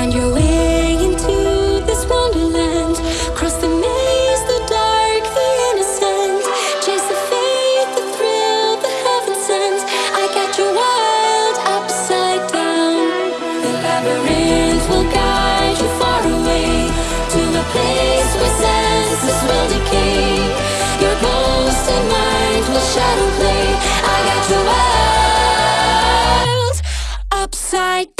Find your way into this wonderland. Cross the maze, the dark, the innocent. Chase the faith, the thrill, the heaven sent. I got upside down. The labyrinth will guide you far away to the place where senses will decay. Your ghost and mind will shadow play. I got your world upside down.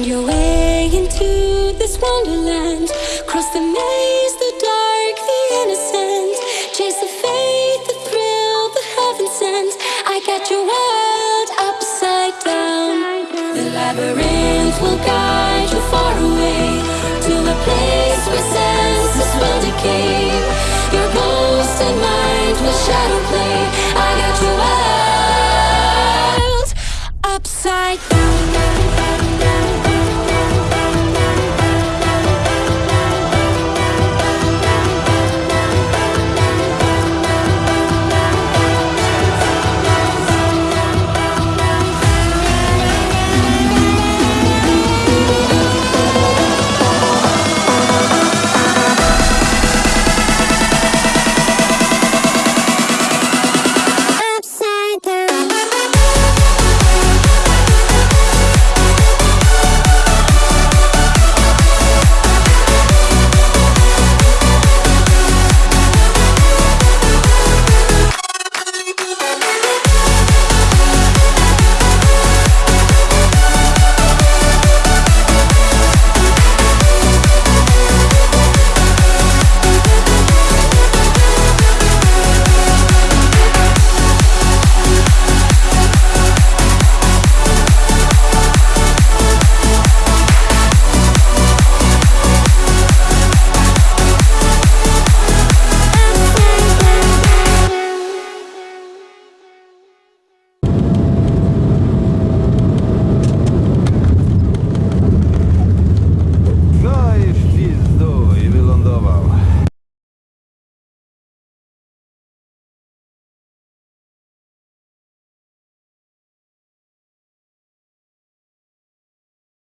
Find your way into this wonderland. Cross the maze, the dark, the innocent. Chase the faith, the thrill, the heaven sent. I got your world upside down. The labyrinth will guide you far away to the place where.